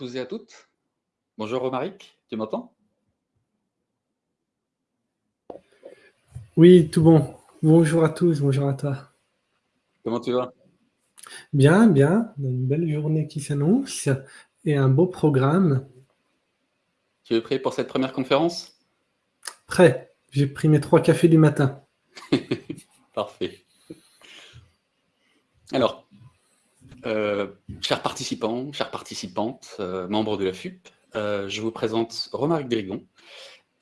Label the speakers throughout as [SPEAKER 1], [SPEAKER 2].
[SPEAKER 1] Tous et à toutes. Bonjour Romaric, tu m'entends?
[SPEAKER 2] Oui, tout bon. Bonjour à tous, bonjour à toi.
[SPEAKER 1] Comment tu vas?
[SPEAKER 2] Bien, bien. Une belle journée qui s'annonce et un beau programme.
[SPEAKER 1] Tu es prêt pour cette première conférence?
[SPEAKER 2] Prêt. J'ai pris mes trois cafés du matin.
[SPEAKER 1] Parfait. Alors, euh, chers participants, chères participantes, euh, membres de la FUP, euh, je vous présente Romaric Drigon.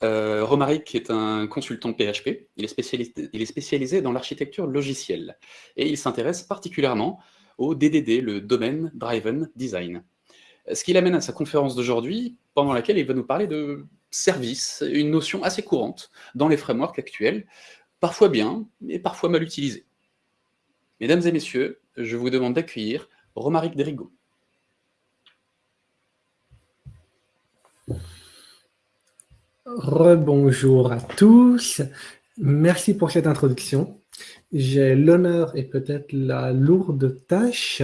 [SPEAKER 1] Romaric est un consultant PHP, il est spécialisé, il est spécialisé dans l'architecture logicielle et il s'intéresse particulièrement au DDD, le Domain Driven Design. Ce qui l'amène à sa conférence d'aujourd'hui, pendant laquelle il va nous parler de service, une notion assez courante dans les frameworks actuels, parfois bien, mais parfois mal utilisée. Mesdames et messieurs, je vous demande d'accueillir Romaric Derigo.
[SPEAKER 2] Rebonjour à tous. Merci pour cette introduction. J'ai l'honneur et peut-être la lourde tâche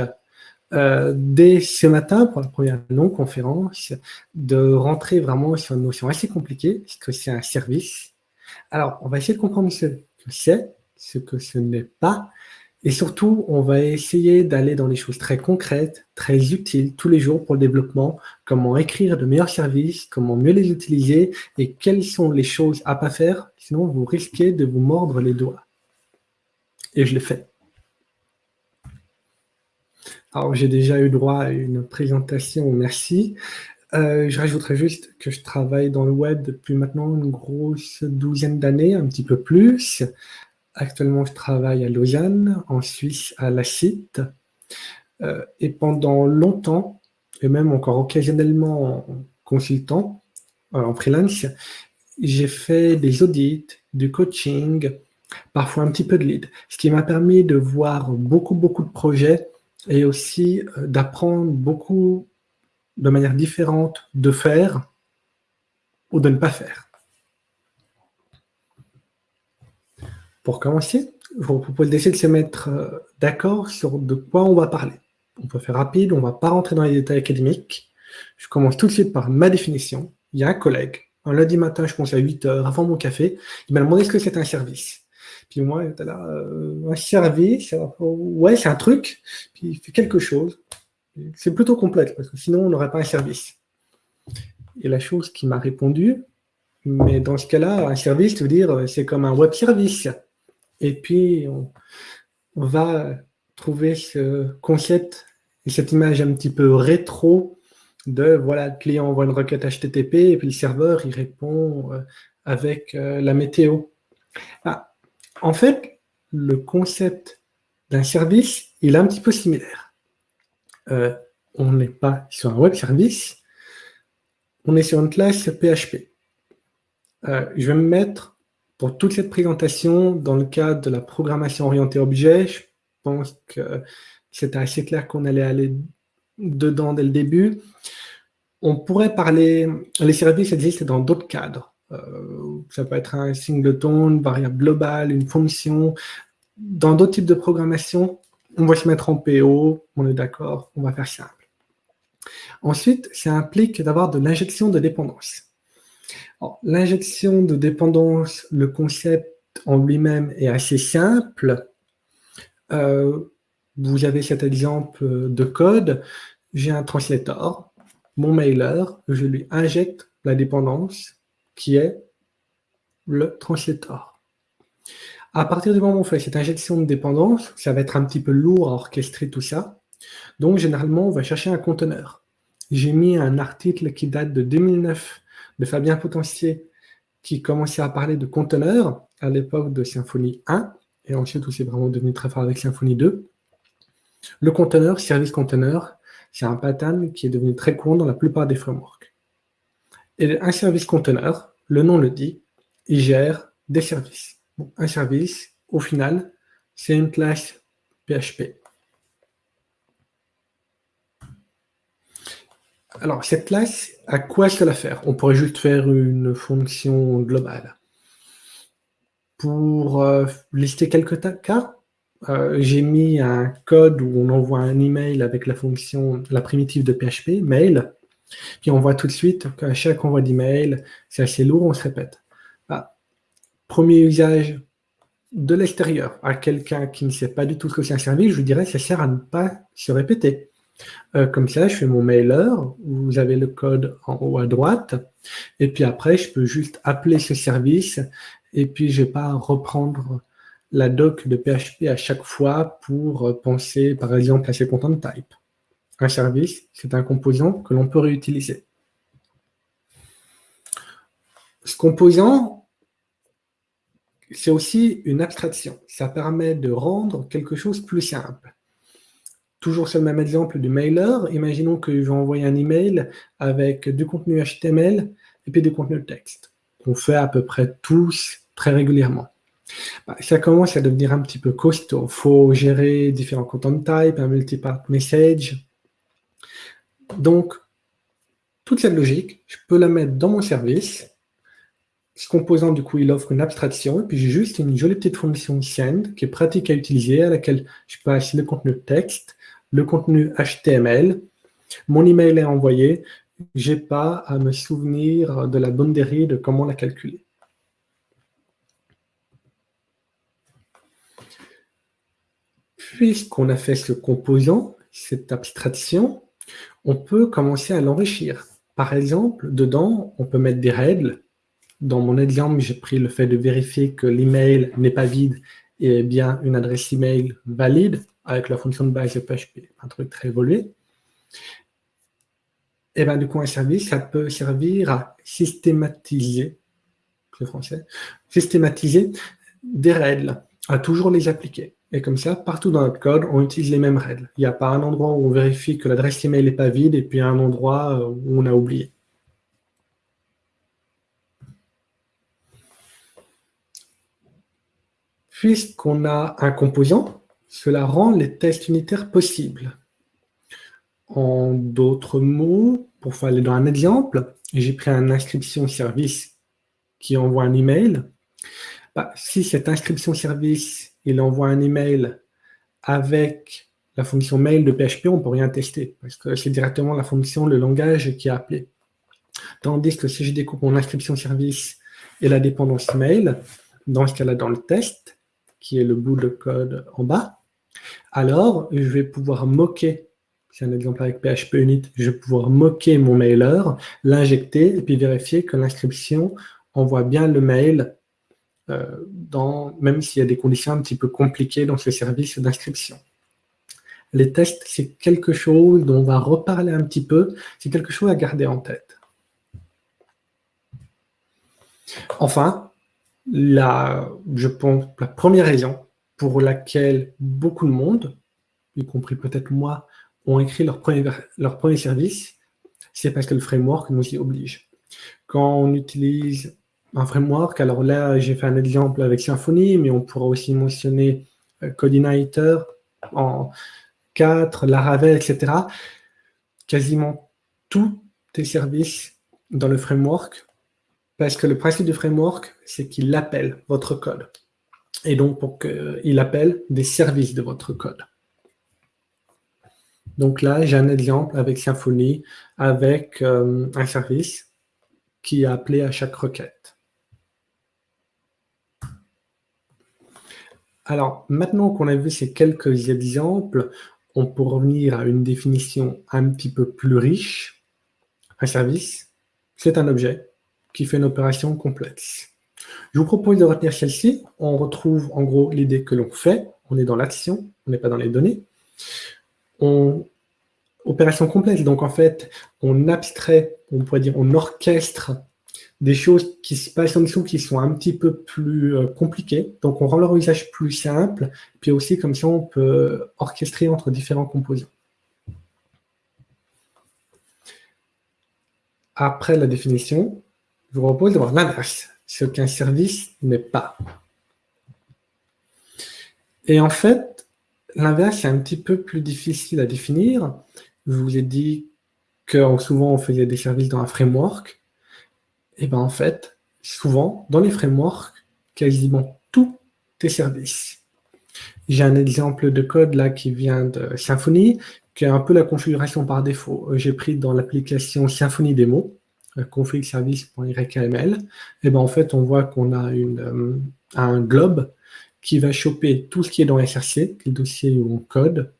[SPEAKER 2] euh, dès ce matin, pour la première non-conférence, de rentrer vraiment sur une notion assez compliquée, ce que c'est un service. Alors, on va essayer de comprendre ce que c'est, ce que ce n'est pas, et surtout, on va essayer d'aller dans les choses très concrètes, très utiles tous les jours pour le développement, comment écrire de meilleurs services, comment mieux les utiliser et quelles sont les choses à pas faire, sinon vous risquez de vous mordre les doigts. Et je l'ai fait. Alors, j'ai déjà eu droit à une présentation, merci. Euh, je rajouterai juste que je travaille dans le web depuis maintenant une grosse douzaine d'années, un petit peu plus. Actuellement, je travaille à Lausanne, en Suisse, à La Cite. Euh, et pendant longtemps, et même encore occasionnellement en consultant, euh, en freelance, j'ai fait des audits, du coaching, parfois un petit peu de lead, ce qui m'a permis de voir beaucoup, beaucoup de projets et aussi euh, d'apprendre beaucoup de manière différente de faire ou de ne pas faire. Pour commencer, je vous propose d'essayer de se mettre euh, d'accord sur de quoi on va parler. On peut faire rapide, on ne va pas rentrer dans les détails académiques. Je commence tout de suite par ma définition. Il y a un collègue, un lundi matin, je pense à 8 heures, avant mon café, il m'a demandé ce que c'est un service. Puis moi, là, euh, un service, ouais, c'est un truc, puis il fait quelque chose. C'est plutôt complexe, parce que sinon, on n'aurait pas un service. Et la chose qui m'a répondu, mais dans ce cas-là, un service, veut dire, c'est comme un web service. Et puis, on, va trouver ce concept et cette image un petit peu rétro de, voilà, le client envoie une requête HTTP et puis le serveur, il répond euh, avec euh, la météo. Ah, en fait, le concept d'un service, il est un petit peu similaire. Euh, on n'est pas sur un web service, on est sur une classe PHP. je vais me mettre pour toute cette présentation, dans le cadre de la programmation orientée objet, je pense que c'était assez clair qu'on allait aller dedans dès le début. On pourrait parler, les services existent dans d'autres cadres. Euh, ça peut être un singleton, une variable globale, une fonction. Dans d'autres types de programmation, on va se mettre en PO, on est d'accord, on va faire simple. Ensuite, ça implique d'avoir de l'injection de dépendance. L'injection de dépendance, le concept en lui-même est assez simple. Euh, vous avez cet exemple de code. J'ai un translator, mon mailer, je lui injecte la dépendance qui est le translator. À partir du moment où on fait cette injection de dépendance, ça va être un petit peu lourd à orchestrer tout ça. Donc, généralement, on va chercher un conteneur. J'ai mis un article qui date de 2009 de Fabien Potentier qui commençait à parler de conteneurs à l'époque de Symfony 1, et ensuite aussi vraiment devenu très fort avec Symfony 2. Le conteneur, service conteneur, c'est un pattern qui est devenu très courant dans la plupart des frameworks. Et un service conteneur, le nom le dit, il gère des services. un service, au final, c'est une classe PHP. Alors, cette classe, à quoi cela faire? On pourrait juste faire une fonction globale. Pour euh, lister quelques cas, euh, j'ai mis un code où on envoie un email avec la fonction, la primitive de PHP, mail. Puis on voit tout de suite qu'à chaque envoi d'email, c'est assez lourd, on se répète. Bah, premier usage de l'extérieur à quelqu'un qui ne sait pas du tout ce que c'est un service, je vous dirais que ça sert à ne pas se répéter. Euh, comme ça, je fais mon mailer, vous avez le code en haut à droite, et puis après, je peux juste appeler ce service, et puis je ne vais pas reprendre la doc de PHP à chaque fois pour penser, par exemple, à ses content type. Un service, c'est un composant que l'on peut réutiliser. Ce composant, c'est aussi une abstraction. Ça permet de rendre quelque chose plus simple. Toujours sur le même exemple du mailer, imaginons que je vais envoyer un email avec du contenu HTML et puis du contenu texte. On fait à peu près tous très régulièrement. Bah, ça commence à devenir un petit peu costaud. Il faut gérer différents content types, un multi-part message. Donc, toute cette logique, je peux la mettre dans mon service. Ce composant, du coup, il offre une abstraction. Et puis, j'ai juste une jolie petite fonction send qui est pratique à utiliser, à laquelle je passe le contenu texte, le contenu HTML. Mon email est envoyé. Je n'ai pas à me souvenir de la bonne dérive de comment la calculer. puisqu'on a fait ce composant, cette abstraction, on peut commencer à l'enrichir. Par exemple, dedans, on peut mettre des règles. Dans mon exemple, j'ai pris le fait de vérifier que l'email n'est pas vide et bien une adresse email valide avec la fonction de base de PHP, un truc très évolué. Et bien, du coup, un service, ça peut servir à systématiser, le français, systématiser des règles, à toujours les appliquer. Et comme ça, partout dans notre code, on utilise les mêmes règles. Il n'y a pas un endroit où on vérifie que l'adresse email n'est pas vide et puis un endroit euh, où on a oublié. Puisqu'on a un composant, cela rend les tests unitaires possibles. En d'autres mots, pour aller dans un exemple, j'ai pris un inscription service qui envoie un email. Bah, si cette inscription service il envoie un email avec la fonction mail de PHP, on ne peut rien tester, parce que c'est directement la fonction, le langage qui est appelé. Tandis que si je découpe mon inscription service et la dépendance mail, dans ce cas-là, dans le test, qui est le bout de code en bas, alors je vais pouvoir moquer, c'est un exemple avec PHP Unit, je vais pouvoir moquer mon mailer, l'injecter et puis vérifier que l'inscription envoie bien le mail euh, même s'il y a des conditions un petit peu compliquées dans ce service d'inscription. Les tests, c'est quelque chose dont on va reparler un petit peu, c'est quelque chose à garder en tête. Enfin, je pense, la première raison pour laquelle beaucoup de monde, y compris peut-être moi, ont écrit leur premier, service, c'est parce que le framework nous y oblige. Quand on utilise un framework. Alors là, j'ai fait un exemple avec Symfony, mais on pourra aussi mentionner euh, Codinator en 4, Laravel, etc. Quasiment tous tes services dans le framework, parce que le principe du framework, c'est qu'il appelle votre code. Et donc, pour qu'il appelle des services de votre code. Donc là, j'ai un exemple avec Symfony, avec euh, un service qui est appelé à chaque requête. Alors, maintenant qu'on a vu ces quelques exemples, on peut revenir à une définition un petit peu plus riche. Un service, c'est un objet qui fait une opération complexe. Je vous propose de retenir celle-ci. On retrouve en gros l'idée que l'on fait. On est dans l'action, on n'est pas dans les données. On... Opération complexe, donc en fait, on abstrait, on pourrait dire, on orchestre des choses qui se passent en dessous qui sont un petit peu plus euh, compliquées. Donc, on rend leur usage plus simple. Puis aussi, comme ça, on peut orchestrer entre différents composants. Après la définition, je vous propose de voir l'inverse, ce qu'un service n'est pas. Et en fait, l'inverse est un petit peu plus difficile à définir. Je vous ai dit que souvent on faisait des services dans un framework. Et bien en fait, souvent, dans les frameworks, quasiment tous tes services J'ai un exemple de code là qui vient de Symfony, qui est un peu la configuration par défaut. J'ai pris dans l'application Symfony Demo, config service.yrkml, et ben en fait on voit qu'on a euh, un globe qui va choper tout ce qui est dans SRC, le dossier où on code,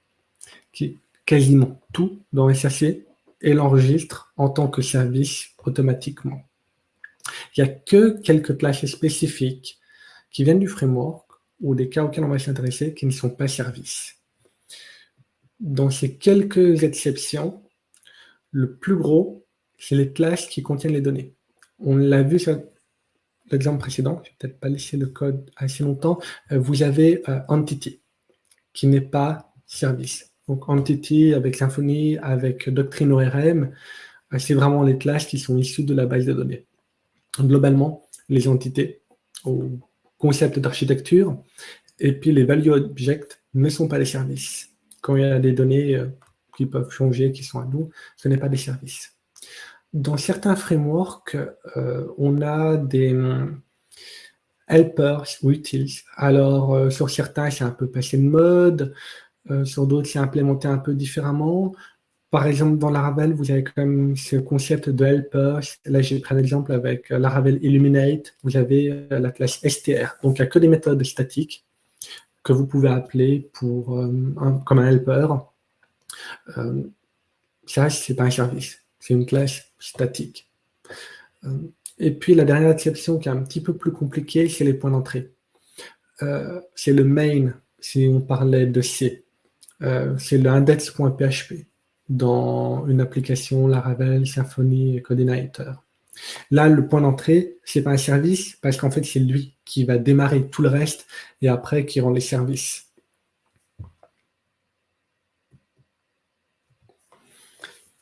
[SPEAKER 2] qui, quasiment tout dans SRC, et l'enregistre en tant que service automatiquement. Il n'y a que quelques classes spécifiques qui viennent du framework ou des cas auxquels on va s'intéresser qui ne sont pas services. Dans ces quelques exceptions, le plus gros, c'est les classes qui contiennent les données. On l'a vu sur l'exemple précédent, je vais peut-être pas laisser le code assez longtemps, euh, vous avez euh, Entity, qui n'est pas service. Donc Entity avec Symfony, avec Doctrine ORM, euh, c'est vraiment les classes qui sont issues de la base de données. Globalement, les entités au concept d'architecture, et puis les value objects ne sont pas des services. Quand il y a des données qui peuvent changer, qui sont à nous, ce n'est pas des services dans certains frameworks, euh, on a des hum, helpers ou utils. Alors, euh, sur certains, c'est un peu passé de mode. Euh, sur d'autres, c'est implémenté un peu différemment. Par exemple, dans Laravel, vous avez quand même ce concept de helpers. Là, j'ai pris un exemple avec Laravel Illuminate. Vous avez la classe str. Donc, il n'y a que des méthodes statiques que vous pouvez appeler pour, comme un helper. ça, ce n'est pas un service. C'est une classe statique. Euh, et puis la dernière exception qui est un petit peu plus compliquée, c'est les points d'entrée. Euh, c'est le main, si on parlait de C. Euh, c'est le index.php dans une application Laravel, Symfony, Coordinator. Là, le point d'entrée, c'est pas un service parce qu'en fait, c'est lui qui va démarrer tout le reste et après qui rend les services.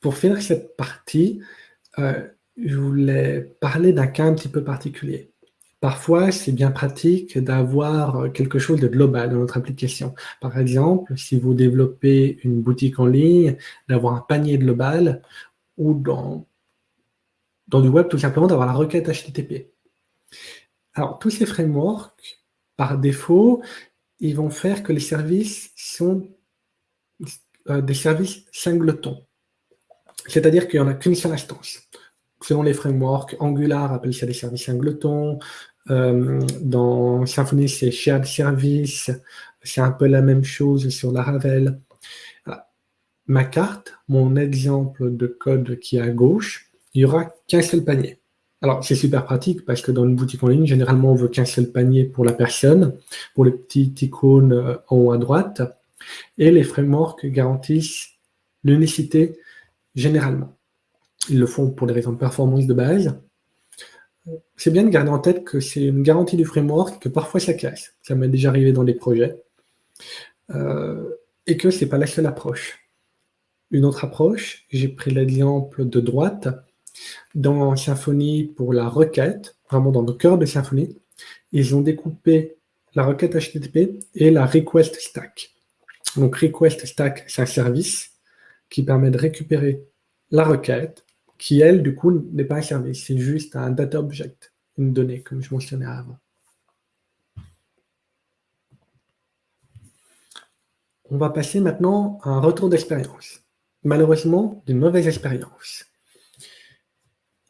[SPEAKER 2] Pour finir cette partie, euh, je voulais parler d'un cas un petit peu particulier. Parfois, c'est bien pratique d'avoir quelque chose de global dans notre application. Par exemple, si vous développez une boutique en ligne, d'avoir un panier global ou dans, dans du web, tout simplement, d'avoir la requête HTTP. Alors, tous ces frameworks, par défaut, ils vont faire que les services sont euh, des services singletons. C'est-à-dire qu'il n'y en a qu'une seule instance. Selon les frameworks, Angular appelle ça des services singletons. Euh, dans Symfony, c'est shared service. C'est un peu la même chose sur Laravel. Ma carte, mon exemple de code qui est à gauche, il n'y aura qu'un seul panier. Alors, c'est super pratique parce que dans une boutique en ligne, généralement, on veut qu'un seul panier pour la personne, pour les petites icônes euh, en haut à droite. Et les frameworks garantissent l'unicité généralement. Ils le font pour des raisons de performance de base. C'est bien de garder en tête que c'est une garantie du framework, que parfois ça casse. Ça m'est déjà arrivé dans des projets. Euh, et que ce n'est pas la seule approche. Une autre approche, j'ai pris l'exemple de droite, dans Symfony pour la requête, vraiment dans le cœur de Symfony, ils ont découpé la requête HTTP et la request stack. Donc request stack, c'est un service qui permet de récupérer la requête, qui elle, du coup, n'est pas un service, c'est juste un data object, une donnée, comme je mentionnais avant. On va passer maintenant à un retour d'expérience. Malheureusement, d'une mauvaise expérience.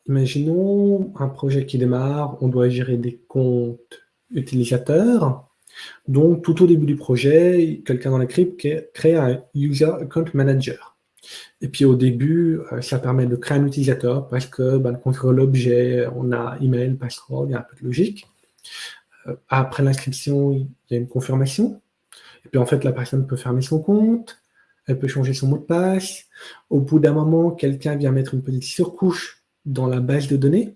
[SPEAKER 2] Imaginons un projet qui démarre, on doit gérer des comptes utilisateurs. Donc, tout au début du projet, quelqu'un dans l'équipe crée un User Account Manager. Et puis au début, euh, ça permet de créer un utilisateur parce que ben, contrôle l'objet, on a email, password, il y a un peu de logique. Euh, après l'inscription, il y a une confirmation. Et puis en fait, la personne peut fermer son compte, elle peut changer son mot de passe. Au bout d'un moment, quelqu'un vient mettre une petite surcouche dans la base de données.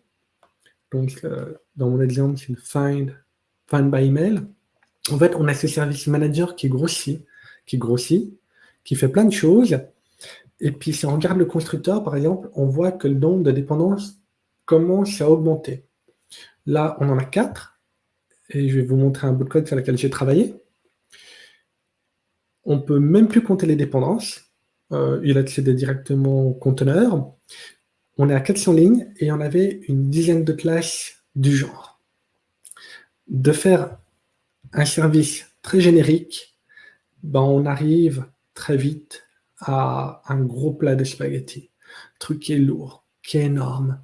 [SPEAKER 2] Donc, euh, dans mon exemple, c'est une find, find by email. En fait, on a ce service manager qui grossit, qui grossit, qui fait plein de choses, et puis, si on regarde le constructeur, par exemple, on voit que le nombre de dépendances commence à augmenter. Là, on en a quatre. Et je vais vous montrer un bout de code sur lequel j'ai travaillé. On ne peut même plus compter les dépendances. Euh, il accède directement au conteneur. On est à 400 lignes et on avait une dizaine de classes du genre. De faire un service très générique ben, on arrive très vite à un gros plat de spaghettis. truc qui est lourd, qui est énorme.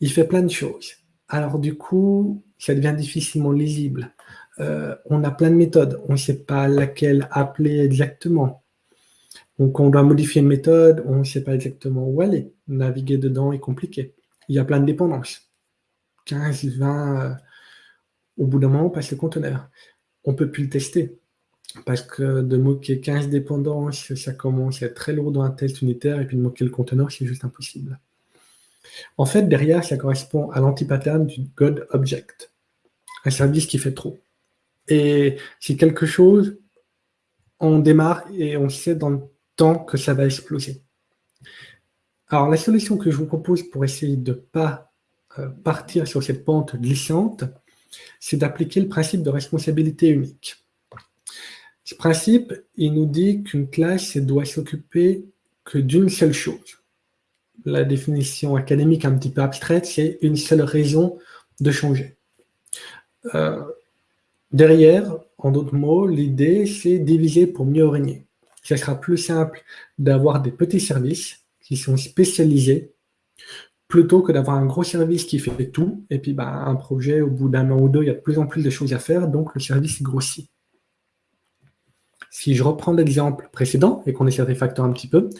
[SPEAKER 2] Il fait plein de choses. Alors du coup, ça devient difficilement lisible. Euh, on a plein de méthodes. On ne sait pas laquelle appeler exactement. Donc on doit modifier une méthode, on ne sait pas exactement où aller. Naviguer dedans est compliqué. Il y a plein de dépendances. 15, 20, euh, au bout d'un moment, on passe le conteneur. On ne peut plus le tester. Parce que de moquer 15 dépendances, ça commence à être très lourd dans un test unitaire, et puis de moquer le conteneur, c'est juste impossible. En fait, derrière, ça correspond à l'anti-pattern du God Object, un service qui fait trop. Et c'est quelque chose, on démarre et on sait dans le temps que ça va exploser. Alors, la solution que je vous propose pour essayer de ne pas euh, partir sur cette pente glissante, c'est d'appliquer le principe de responsabilité unique. Ce principe, il nous dit qu'une classe doit s'occuper que d'une seule chose. La définition académique un petit peu abstraite, c'est une seule raison de changer. Euh, derrière, en d'autres mots, l'idée, c'est diviser pour mieux régner. Ce sera plus simple d'avoir des petits services qui sont spécialisés plutôt que d'avoir un gros service qui fait tout, et puis bah, un projet, au bout d'un an ou deux, il y a de plus en plus de choses à faire, donc le service grossit. Si je reprends l'exemple précédent et qu'on essaie de refactor un petit peu,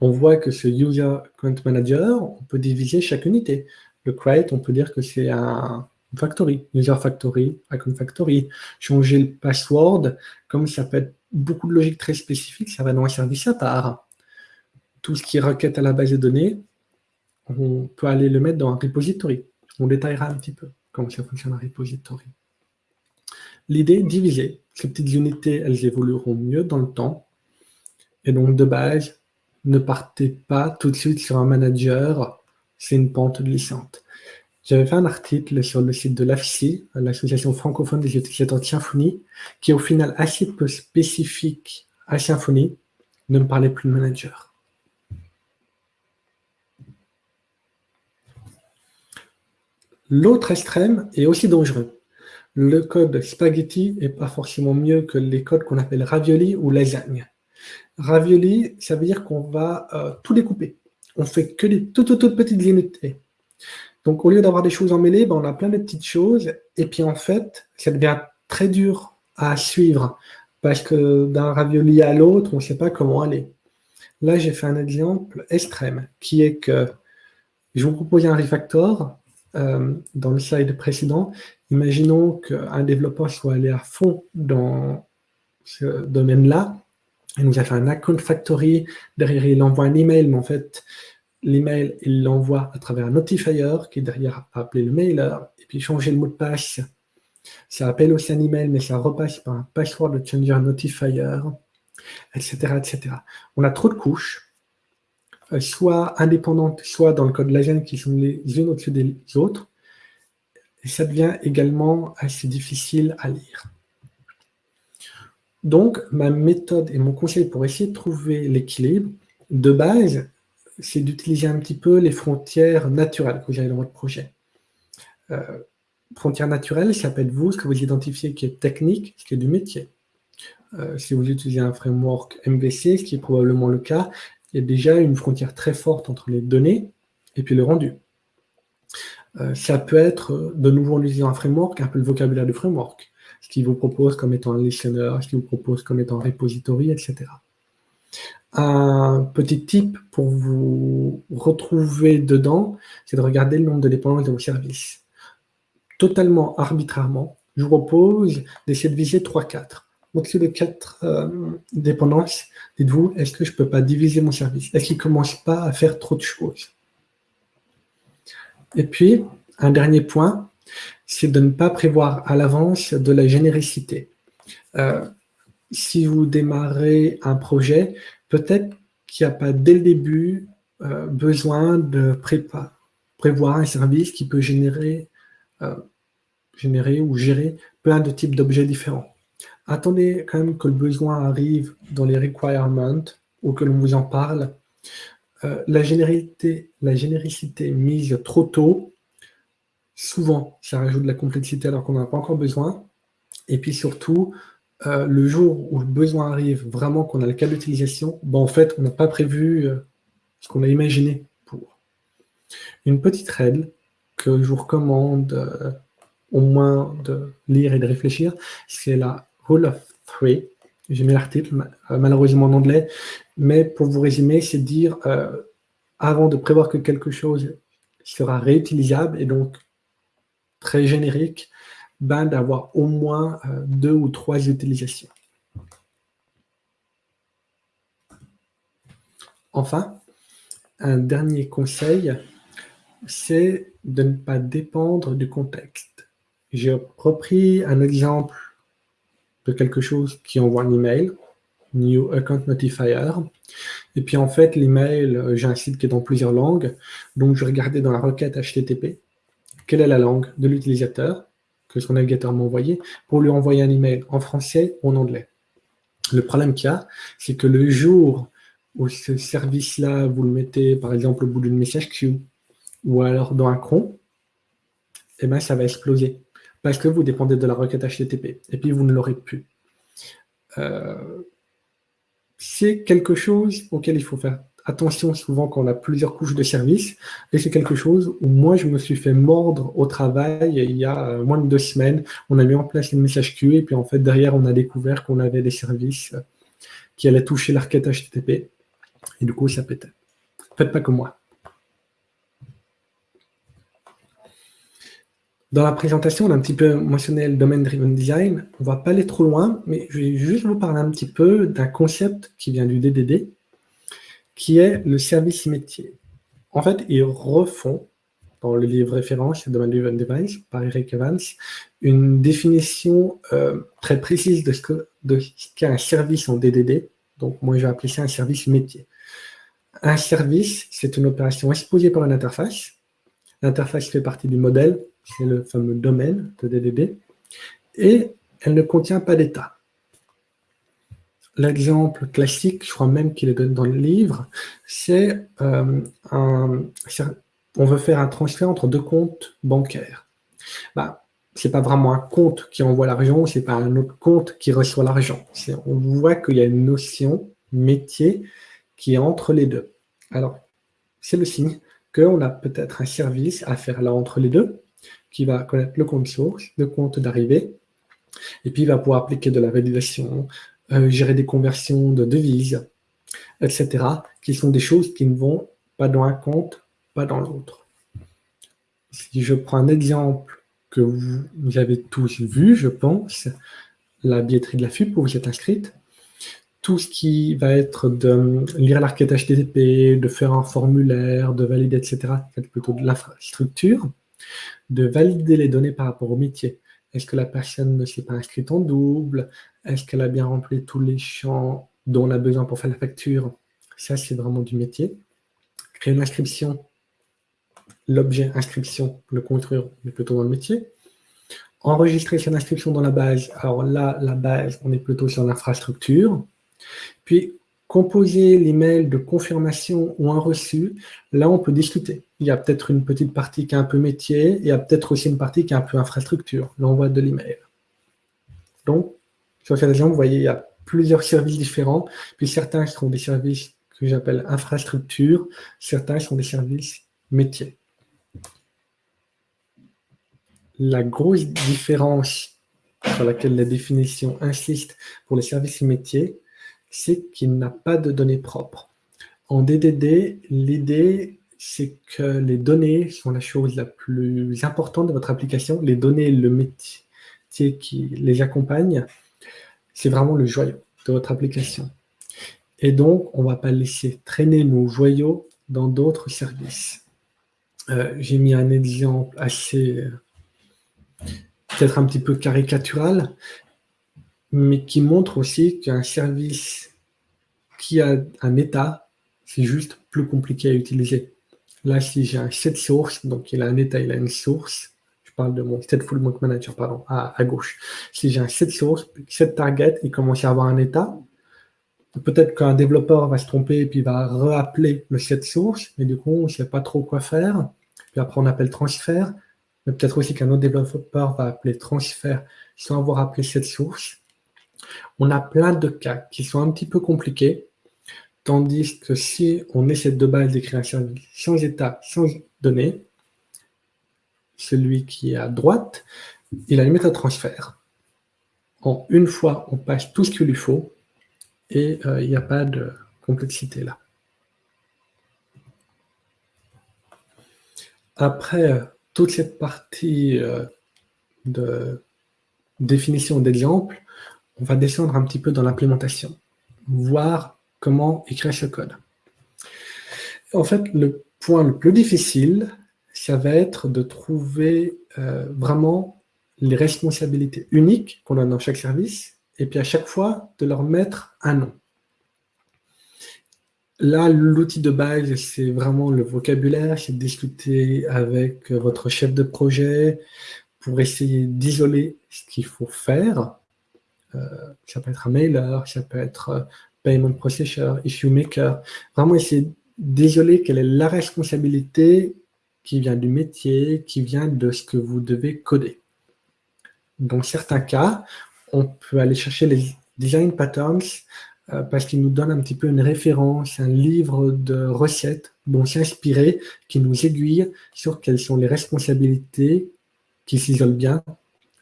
[SPEAKER 2] on voit que ce User Account Manager, on peut diviser chaque unité. Le create, on peut dire que c'est un factory, user factory, account factory. Changer le password, comme ça peut être beaucoup de logique très spécifique, ça va dans un service à part. Tout ce qui est requête à la base de données, on peut aller le mettre dans un repository. On détaillera un petit peu comment ça fonctionne un repository. L'idée, diviser. Ces petites unités, elles évolueront mieux dans le temps. Et donc, de base, ne partez pas tout de suite sur un manager. C'est une pente glissante. J'avais fait un article sur le site de l'AFSI, l'Association francophone des utilisateurs de Symfony, qui est au final assez peu spécifique à Symfony. Ne me parlez plus de manager. L'autre extrême est aussi dangereux le code spaghetti n'est pas forcément mieux que les codes qu'on appelle ravioli ou lasagne. Ravioli, ça veut dire qu'on va euh, tout découper. On fait que des toutes, toutes, petites unités. Donc, au lieu d'avoir des choses emmêlées, ben, on a plein de petites choses. Et puis, en fait, ça devient très dur à suivre parce que d'un ravioli à l'autre, on ne sait pas comment aller. Là, j'ai fait un exemple extrême qui est que je vous propose un refactor euh, dans le slide précédent Imaginons qu'un développeur soit allé à fond dans ce domaine-là. Il nous a fait un account factory. Derrière, il envoie un email, mais en fait, l'email, il l'envoie à travers un notifier qui derrière a appelé le mailer. Et puis, changer le mot de passe. Ça appelle aussi un email, mais ça repasse par un password de changer notifier, etc., etc. On a trop de couches, euh, soit indépendantes, soit dans le code Lagen qui sont les unes au-dessus des autres et ça devient également assez difficile à lire. Donc, ma méthode et mon conseil pour essayer de trouver l'équilibre, de base, c'est d'utiliser un petit peu les frontières naturelles que vous avez dans votre projet. Euh, frontières naturelles, ça peut être vous, ce que vous identifiez qui est technique, ce qui est du métier. Euh, si vous utilisez un framework MVC, ce qui est probablement le cas, il y a déjà une frontière très forte entre les données et puis le rendu. Euh, ça peut être, euh, de nouveau en utilisant un framework, un peu le vocabulaire du framework, ce qu'il vous propose comme étant un listener, ce qu'il vous propose comme étant un repository, etc. Un petit tip pour vous retrouver dedans, c'est de regarder le nombre de dépendances de vos services. Totalement arbitrairement, je vous propose d'essayer de viser 3-4. Au-dessus de 4 euh, dépendances, dites-vous, est-ce que je ne peux pas diviser mon service? Est-ce qu'il ne commence pas à faire trop de choses? Et puis, un dernier point, c'est de ne pas prévoir à l'avance de la généricité. Euh, si vous démarrez un projet, peut-être qu'il n'y a pas dès le début euh, besoin de prévoir un service qui peut euh, générer ou gérer plein de types d'objets différents. Attendez quand même que le besoin arrive dans les requirements ou que l'on vous en parle euh, la, généricité, mise trop tôt, souvent, ça rajoute de la complexité alors qu'on n'en a pas encore besoin. Et puis surtout, euh, le jour où le besoin arrive, vraiment qu'on a le cas d'utilisation, ben, en fait, on n'a pas prévu euh, ce qu'on a imaginé pour. Une petite règle que je vous recommande au moins de lire et de réfléchir, c'est la Rule of Three. J'ai mis l'article, malheureusement en anglais, mais pour vous résumer, c'est dire, avant de prévoir que quelque chose sera réutilisable et donc très générique, ben, d'avoir au moins euh, deux ou trois utilisations. Enfin, un dernier conseil, c'est de ne pas dépendre du contexte. J'ai repris un exemple de quelque chose qui envoie un email, New Account Notifier. Et puis en fait, l'email, euh, j'ai un site qui est dans plusieurs langues, donc je regardais dans la requête HTTP quelle est la langue de l'utilisateur que son navigateur m'a envoyé pour lui envoyer un email en français ou en anglais. Le problème qu'il y a, c'est que le jour où ce service-là, vous le mettez par exemple au bout d'une message queue ou alors dans un cron, eh ben, ça va exploser parce que vous dépendez de la requête HTTP et puis vous ne l'aurez plus. Euh, c'est quelque chose auquel il faut faire attention souvent quand on a plusieurs couches de services. Et c'est quelque chose où moi, je me suis fait mordre au travail il y a euh, moins de deux semaines. On a mis en place une message queue et puis en fait, derrière, on a découvert qu'on avait des services euh, qui allaient toucher l'arcade HTTP. Et du coup, ça pétait. Faites pas comme moi. Dans la présentation, on a un petit peu mentionné le Domain Driven Design. On ne va pas aller trop loin, mais je vais juste vous parler un petit peu d'un concept qui vient du DDD, qui est le service métier. En fait, ils refont, dans le livre référence Domain Driven Device par Eric Evans, une définition euh, très précise de ce qu'est un service en DDD. Donc, moi, je vais appeler ça un service métier. Un service, c'est une opération exposée par une interface. L'interface fait partie du modèle c'est le fameux domaine de DDD, et elle ne contient pas d'état. L'exemple classique, je crois même qu'il est donné dans le livre, c'est euh, on veut faire un transfert entre deux comptes bancaires. Bah, ce n'est pas vraiment un compte qui envoie l'argent, ce n'est pas un autre compte qui reçoit l'argent. On voit qu'il y a une notion métier qui est entre les deux. Alors, c'est le signe qu'on a peut-être un service à faire là entre les deux, qui va connaître le compte source, le compte d'arrivée, et puis il va pouvoir appliquer de la validation, euh, gérer des conversions de devises, etc., qui sont des choses qui ne vont pas dans un compte, pas dans l'autre. Si je prends un exemple que vous, avez tous vu, je pense, la billetterie de la FUP où vous êtes inscrite, tout ce qui va être de lire l'arcade HTTP, de faire un formulaire, de valider, etc., c'est plutôt de l'infrastructure de valider les données par rapport au métier. Est-ce que la personne ne s'est pas inscrite en double? Est-ce qu'elle a bien rempli tous les champs dont on a besoin pour faire la facture? Ça, c'est vraiment du métier. Créer une inscription, l'objet inscription, le construire, mais plutôt dans le métier. Enregistrer son inscription dans la base. Alors là, la base, on est plutôt sur l'infrastructure. Puis, composer l'email de confirmation ou un reçu, là, on peut discuter. Il y a peut-être une petite partie qui est un peu métier, il y a peut-être aussi une partie qui est un peu infrastructure, l'envoi de l'email. Donc, sur cet exemple, vous voyez, il y a plusieurs services différents, puis certains sont des services que j'appelle infrastructure, certains sont des services métiers. La grosse différence sur laquelle la définition insiste pour les services métiers, c'est qu'il n'a pas de données propres. En DDD, l'idée, c'est que les données sont la chose la plus importante de votre application. Les données, le métier qui les accompagne, c'est vraiment le joyau de votre application. Et donc, on ne va pas laisser traîner nos joyaux dans d'autres services. Euh, j'ai mis un exemple assez, euh, peut-être un petit peu caricatural, mais qui montre aussi qu'un service qui a un état, c'est juste plus compliqué à utiliser. Là, si j'ai un set source, donc il a un état, il a une source, je parle de mon stateful monk manager, pardon, à, gauche. Si j'ai un set source, set target, il commence à avoir un état, peut-être qu'un développeur va se tromper et puis va rappeler le set source, mais du coup, on ne sait pas trop quoi faire. Puis après, on appelle transfert, mais peut-être aussi qu'un autre développeur va appeler transfert sans avoir appelé cette source. On a plein de cas qui sont un petit peu compliqués, tandis que si on essaie de base d'écrire un service sans état, sans données, celui qui est à droite, il a une méthode transfert. En une fois, on passe tout ce qu'il lui faut et euh, il n'y a pas de complexité là. Après euh, toute cette partie euh, de définition d'exemple, on va descendre un petit peu dans l'implémentation, voir comment écrire ce code. En fait, le point le plus difficile, ça va être de trouver euh, vraiment les responsabilités uniques qu'on a dans chaque service, et puis à chaque fois, de leur mettre un nom. Là, l'outil de base, c'est vraiment le vocabulaire, c'est discuter avec votre chef de projet pour essayer d'isoler ce qu'il faut faire. Euh, ça peut être un mailer, ça peut être euh, payment processor, issue maker. Vraiment essayer d'isoler quelle est la responsabilité qui vient du métier, qui vient de ce que vous devez coder. Dans certains cas, on peut aller chercher les design patterns euh, parce qu'ils nous donnent un petit peu une référence, un livre de recettes dont s'inspirer, qui nous aiguille sur quelles sont les responsabilités qui s'isolent bien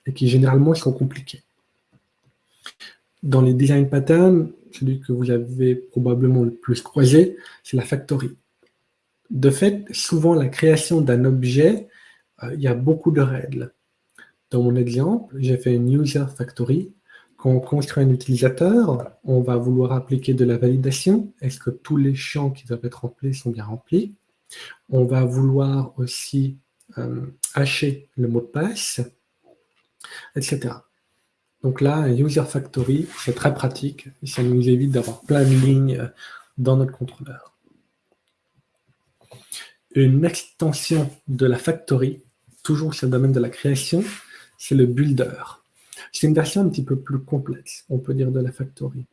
[SPEAKER 2] et qui généralement sont compliquées. Dans les design patterns, celui que vous avez probablement le plus croisé, c'est la factory. De fait, souvent la création d'un objet, euh, il y a beaucoup de règles. Dans mon exemple, j'ai fait une user factory quand on construit un utilisateur, on va vouloir appliquer de la validation. Est-ce que tous les champs qui doivent être remplis sont bien remplis? On va vouloir aussi euh, hacher le mot de passe, etc. Donc là, un user factory, c'est très pratique. Et ça nous évite d'avoir plein de lignes dans notre contrôleur. Une extension de la factory, toujours sur le domaine de la création, c'est le builder. C'est une version un petit peu plus complexe, on peut dire, de la factory.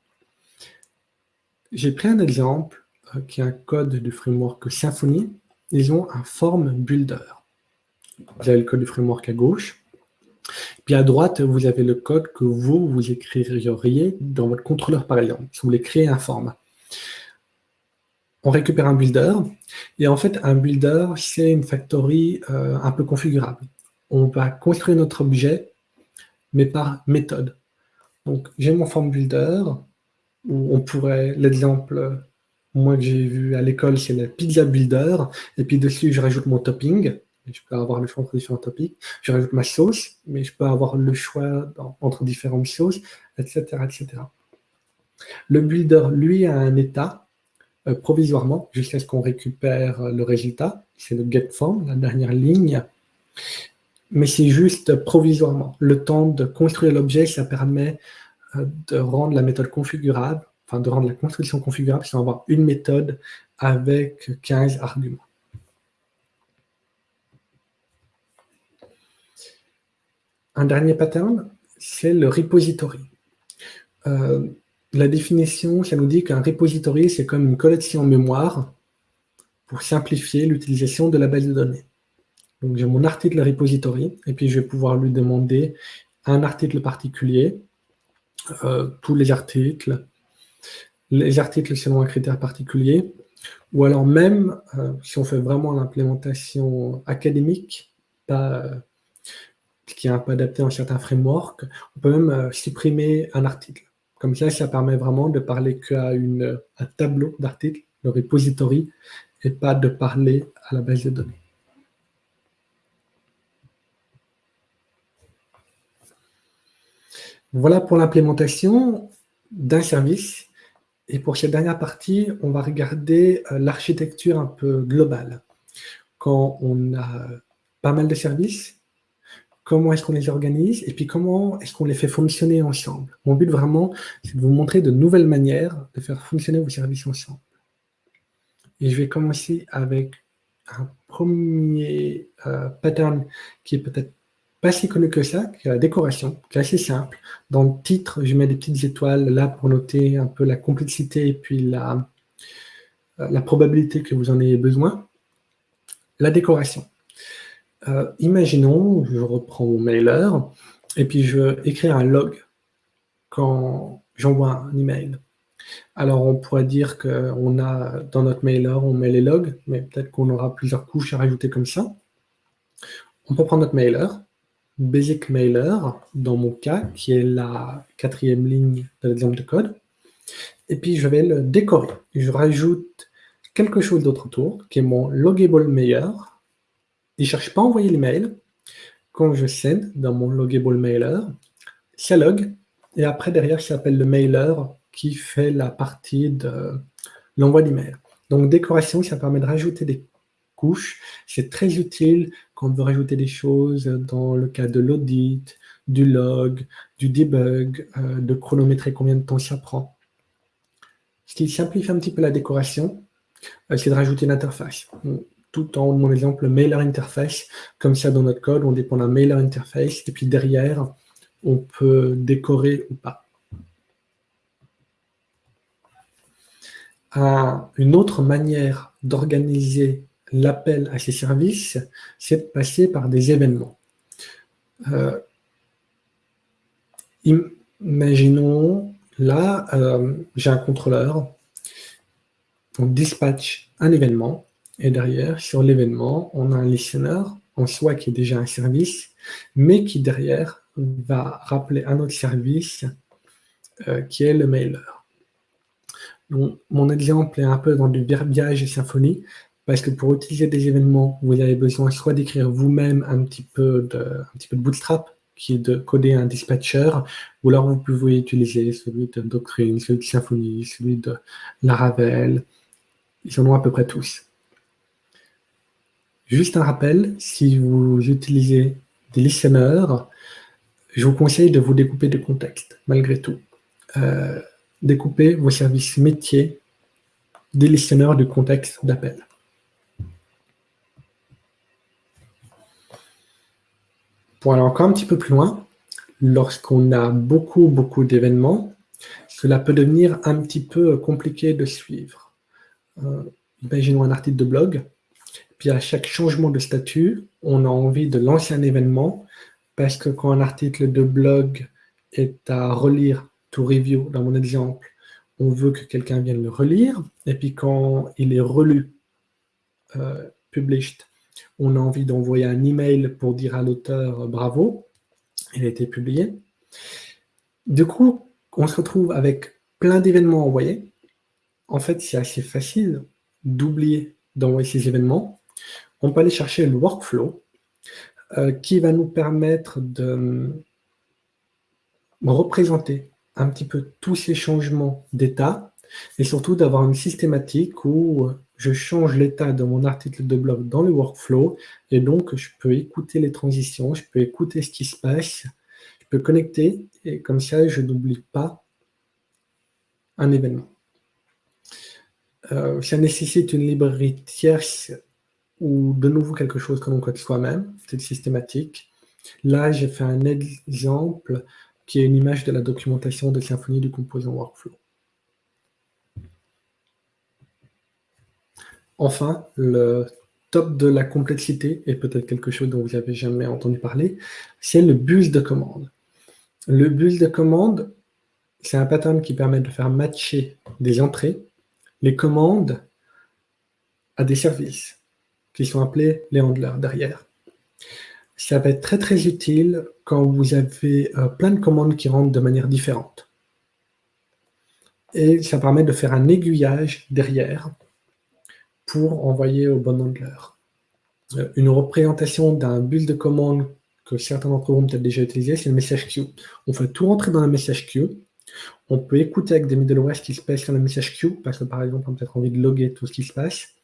[SPEAKER 2] J'ai pris un exemple euh, qui est un code du framework Symfony. Ils ont un form builder. Vous avez le code du framework à gauche. Puis à droite, vous avez le code que vous, vous écririez dans votre contrôleur, par exemple, si vous voulez créer un form. On récupère un builder, et en fait, un builder, c'est une factory euh, un peu configurable. On va construire notre objet mais par méthode. Donc, j'ai mon form builder, où on pourrait, l'exemple, moi que j'ai vu à l'école, c'est le pizza builder, et puis dessus, je rajoute mon topping, je peux avoir le choix entre différents topics, je rajoute ma sauce, mais je peux avoir le choix entre différentes sauces, etc., etc. Le builder, lui, a un état, euh, provisoirement, jusqu'à ce qu'on récupère le résultat, c'est le get form, la dernière ligne, mais c'est juste provisoirement. Le temps de construire l'objet, ça permet euh, de rendre la méthode configurable, enfin de rendre la construction configurable sans avoir une méthode avec 15 arguments. Un dernier pattern, c'est le repository. Euh, la définition, ça nous dit qu'un repository, c'est comme une collection mémoire pour simplifier l'utilisation de la base de données. Donc j'ai mon article repository, et puis je vais pouvoir lui demander un article particulier, euh, tous les articles, les articles selon un critère particulier, ou alors même, euh, si on fait vraiment l'implémentation académique, pas, qui est un peu adapté à un certain framework, on peut même supprimer un article. Comme ça, ça permet vraiment de parler qu'à un tableau d'articles, le repository, et pas de parler à la base de données. Voilà pour l'implémentation d'un service. Et pour cette dernière partie, on va regarder euh, l'architecture un peu globale. Quand on a pas mal de services, comment est-ce qu'on les organise et puis comment est-ce qu'on les fait fonctionner ensemble. Mon but vraiment, c'est de vous montrer de nouvelles manières de faire fonctionner vos services ensemble. Et je vais commencer avec un premier euh, pattern qui est peut-être pas si connu que ça, qui est la décoration, qui est assez simple. Dans le titre, je mets des petites étoiles là pour noter un peu la complexité et puis la, euh, la probabilité que vous en ayez besoin. La décoration. Euh, imaginons, je reprends mon mailer, et puis je veux écrire un log. quand j'envoie un email. Alors, on pourrait dire qu'on a dans notre mailer, on met les logs, mais peut-être qu'on aura plusieurs couches à rajouter comme ça. On peut prendre notre mailer, basic mailer, dans mon cas, qui est la quatrième ligne de l'exemple de code. Et puis, je vais le décorer. Je rajoute quelque chose d'autre autour, qui est mon logable mailer. Il ne cherche pas à envoyer l'email. Quand je send dans mon logable mailer, ça log. Et après, derrière, ça s'appelle le mailer qui fait la partie de l'envoi d'email. Donc, décoration, ça permet de rajouter des couches. C'est très utile quand on veut rajouter des choses dans le cas de l'audit, du log, du debug, euh, de chronométrer combien de temps ça prend. Ce qui simplifie un petit peu la décoration, euh, c'est de rajouter une interface. Tout en mon exemple mailer interface, comme ça dans notre code, on dépend d'un mailer interface, et puis derrière, on peut décorer ou pas. une autre manière d'organiser l'appel à ces services, c'est de passer par des événements. Euh, imaginons, là, euh, j'ai un contrôleur, on dispatch un événement, et derrière, sur l'événement, on a un listener, en soi qui est déjà un service, mais qui derrière va rappeler un autre service euh, qui est le mailer mon exemple est un peu dans du verbiage et symphonie, parce que pour utiliser des événements, vous avez besoin soit d'écrire vous-même un, un petit peu de Bootstrap, qui est de coder un dispatcher, ou alors vous pouvez utiliser celui de Doctrine, celui de Symfony, celui de Laravel. Ils en ont à peu près tous. Juste un rappel, si vous utilisez des listeners, je vous conseille de vous découper de contexte, malgré tout. Euh, découper vos services métiers des listeners du contexte d'appel. Pour aller encore un petit peu plus loin, lorsqu'on a beaucoup, beaucoup d'événements, cela peut devenir un petit peu compliqué de suivre. Euh, imaginons un article de blog, puis à chaque changement de statut, on a envie de lancer un événement, parce que quand un article de blog est à relire review, dans mon exemple, on veut que quelqu'un vienne le relire, et puis quand il est relu, euh, published, on a envie d'envoyer un email pour dire à l'auteur euh, bravo, il a été publié. Du coup, on se retrouve avec plein d'événements envoyés. En fait, c'est assez facile d'oublier d'envoyer ces événements. On peut aller chercher le workflow euh, qui va nous permettre de représenter un petit peu tous ces changements d'état et surtout d'avoir une systématique où je change l'état de mon article de blog dans le workflow et donc je peux écouter les transitions, je peux écouter ce qui se passe, je peux connecter et comme ça je n'oublie pas un événement. Euh, ça nécessite une librairie tierce ou de nouveau quelque chose que l'on code soi-même, c'est systématique. Là, j'ai fait un exemple qui est une image de la documentation de Symfony du composant workflow. Enfin, le top de la complexité, et peut-être quelque chose dont vous n'avez jamais entendu parler, c'est le bus de commande. Le bus de commande, c'est un pattern qui permet de faire matcher des entrées, les commandes, à des services, qui sont appelés les handlers derrière ça va être très très utile quand vous avez euh, plein de commandes qui rentrent de manière différente. Et ça permet de faire un aiguillage derrière pour envoyer au bon handler. Euh, une représentation d'un bus de commande que certains d'entre vous ont peut-être déjà utilisé, c'est le message queue. On fait tout rentrer dans le message queue. On peut écouter avec des middleware ce qui se passe sur le message queue, parce que par exemple, on a peut-être envie de loguer tout ce qui se passe.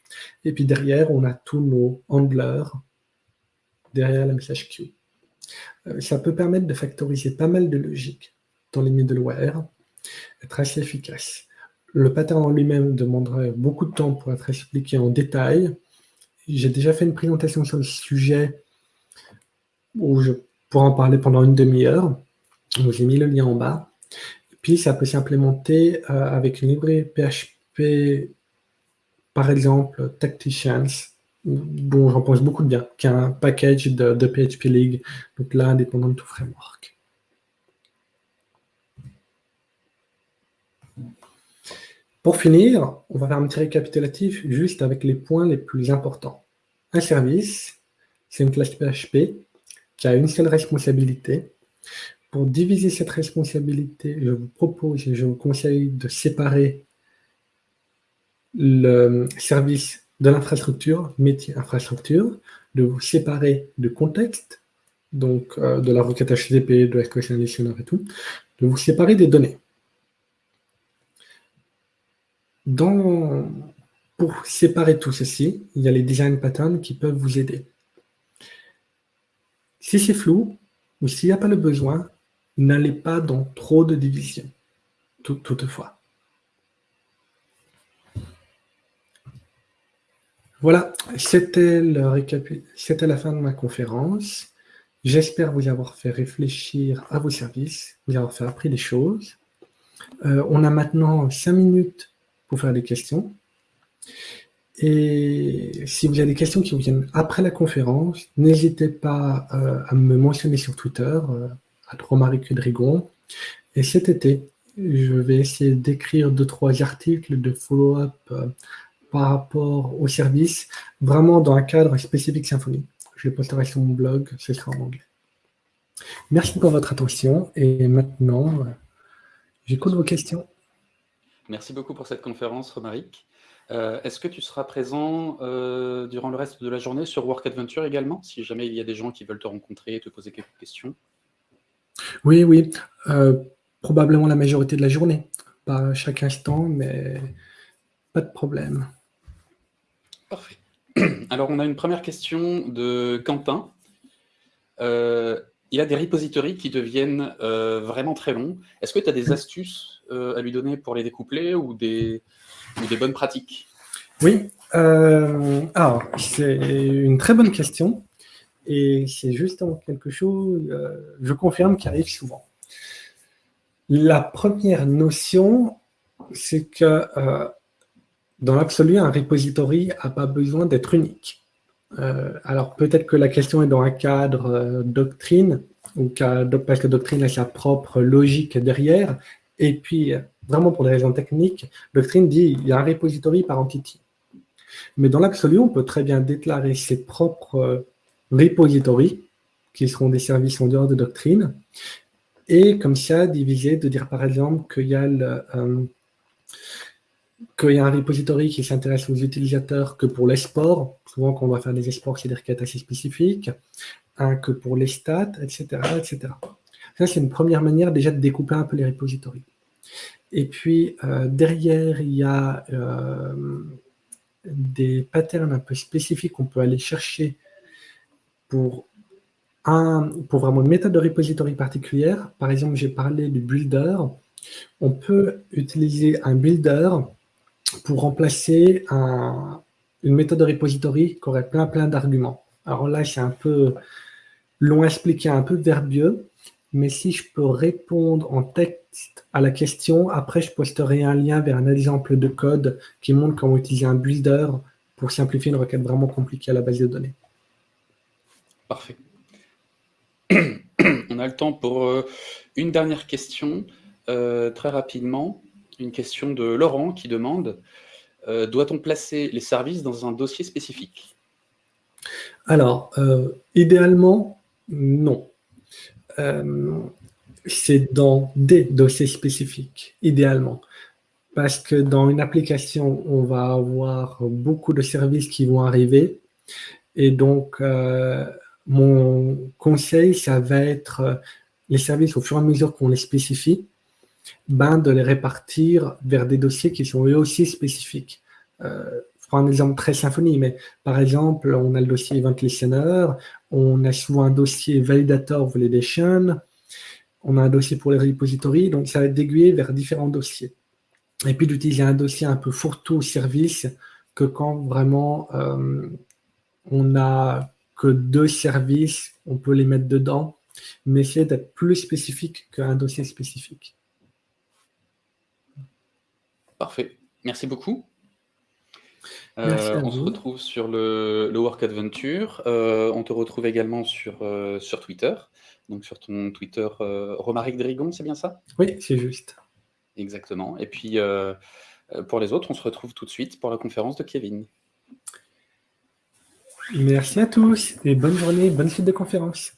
[SPEAKER 2] Et puis derrière, on a tous nos handlers derrière la message queue. Ça peut permettre de factoriser pas mal de logique dans les middleware, être assez efficace. Le pattern en lui-même demanderait beaucoup de temps pour être expliqué en détail. J'ai déjà fait une présentation sur le sujet où je pourrais en parler pendant une demi-heure. Je vous ai mis le lien en bas. puis, ça peut s'implémenter euh, avec une librairie PHP, par exemple, Tacticians, dont j'en pense beaucoup de bien, qui est un package de, PHP League, donc là, indépendant de tout framework. Pour finir, on va faire un petit récapitulatif juste avec les points les plus importants. Un service, c'est une classe PHP qui a une seule responsabilité. Pour diviser cette responsabilité, je vous propose et je vous conseille de séparer le service de l'infrastructure, métier infrastructure, de vous séparer de contexte, donc euh, de la requête HTTP, de SQL Conditioner et tout, de vous séparer des données. Pour séparer tout ceci, il y a les design patterns qui peuvent vous aider. Si c'est flou, ou s'il n'y a pas le besoin, n'allez pas dans trop de divisions, toutefois. Voilà, c'était la fin de ma conférence. J'espère vous avoir fait réfléchir à vos services, vous avoir fait appris des choses. Euh, on a maintenant cinq minutes pour faire des questions. Et si vous avez des questions qui vous viennent après la conférence, n'hésitez pas euh, à me mentionner sur Twitter, euh, à Romaric Drigon. Et cet été, je vais essayer d'écrire deux, trois articles de follow-up par rapport au service, vraiment dans un cadre spécifique Symfony. Je le posterai sur mon blog, ce sera en anglais. Merci pour votre attention et maintenant, j'écoute vos questions.
[SPEAKER 1] Merci beaucoup pour cette conférence, Romaric. Euh, est-ce que tu seras présent euh, durant le reste de la journée sur Work Adventure également, si jamais il y a des gens qui veulent te rencontrer et te poser quelques questions?
[SPEAKER 2] Oui, oui. Euh, probablement la majorité de la journée. Pas chaque instant, mais pas de problème.
[SPEAKER 1] Parfait. Alors, on a une première question de Quentin. Euh, il a des repositories qui deviennent euh, vraiment très longs. Est-ce que tu as des astuces euh, à lui donner pour les découpler ou des, des bonnes pratiques?
[SPEAKER 2] Oui. alors, c'est une très bonne question. Et c'est justement quelque chose, je confirme, qui arrive souvent. La première notion, c'est que dans l'absolu, un repository n'a pas besoin d'être unique. Euh, alors peut-être que la question est dans un cadre euh, doctrine, ou parce que doctrine a sa propre logique derrière, et puis vraiment pour des raisons techniques, doctrine dit il y a un repository par entity. Mais dans l'absolu, on peut très bien déclarer ses propres euh, repositories, qui seront des services en dehors de doctrine, et comme ça diviser, de dire par exemple qu'il y a le, qu'il y a un repository qui s'intéresse aux utilisateurs que pour les sports, souvent quand on va faire des sports, c'est des requêtes assez spécifiques, un que pour les stats, etc. etc. Ça, c'est une première manière déjà de découper un peu les repositories. Et puis, euh, derrière, il y a euh, des patterns un peu spécifiques qu'on peut aller chercher pour, un, pour vraiment une méthode de repository particulière. Par exemple, j'ai parlé du builder. On peut utiliser un builder pour remplacer une méthode de repository qui aurait plein plein d'arguments. Alors là, c'est un peu long à expliquer, un peu verbieux, mais si je peux répondre en texte à la question, après je posterai un lien vers un exemple de code qui montre comment utiliser un builder pour simplifier une requête vraiment compliquée à la base de données.
[SPEAKER 1] Parfait. On a le temps pour euh, une dernière question, euh, très rapidement une question de Laurent qui demande euh, Doit-on placer les services dans un dossier spécifique?
[SPEAKER 2] Alors, euh, idéalement, non. Euh, c'est dans des dossiers spécifiques, idéalement. Parce que dans une application, on va avoir beaucoup de services qui vont arriver. Et donc, mon conseil, ça va être les services au fur et à mesure qu'on les spécifie, ben, de les répartir vers des dossiers qui sont eux aussi spécifiques. Euh, je prends un exemple très symphonie, mais par exemple, on a le dossier Event Listener, on a souvent un dossier Validator Validation, on a un dossier pour les repositories, donc ça va être d'aiguiller vers différents dossiers. Et puis d'utiliser un dossier un peu fourre-tout service que quand vraiment euh, on n'a que deux services, on peut les mettre dedans, mais essayer d'être plus spécifique qu'un dossier spécifique.
[SPEAKER 1] Parfait. Merci beaucoup. Euh, on se retrouve sur le, Work Adventure. Euh, on te retrouve également sur, euh, sur Twitter. Donc sur ton Twitter, Romaric Drigon, c'est bien ça?
[SPEAKER 2] Oui, c'est juste.
[SPEAKER 1] Exactement. Et puis, pour les autres, on se retrouve tout de suite pour la conférence de Kevin.
[SPEAKER 2] Merci à tous et bonne journée, bonne suite de conférence.